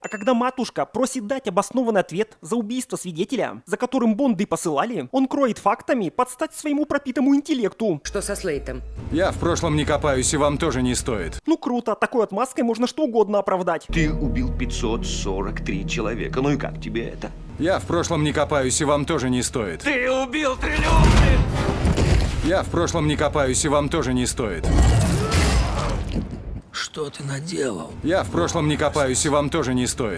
А когда матушка просит дать обоснованный ответ за убийство свидетеля, за которым Бонды посылали, он кроет фактами под стать своему пропитому интеллекту. Что со Слейтом? Я в прошлом не копаюсь, и вам тоже не стоит. Ну круто, такой отмазкой можно что угодно оправдать. Ты убил 543 человека. Ну и как тебе это? Я в прошлом не копаюсь, и вам тоже не стоит. Ты убил триллионы! Я в прошлом не копаюсь, и вам тоже не стоит. Что ты наделал? Я в прошлом не копаюсь, и вам тоже не стоит.